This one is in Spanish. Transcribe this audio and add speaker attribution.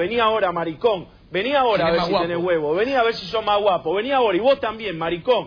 Speaker 1: Vení ahora, maricón. Vení ahora a ver si tenés huevo. Vení a ver si sos más guapo. Vení ahora. Y vos también, maricón.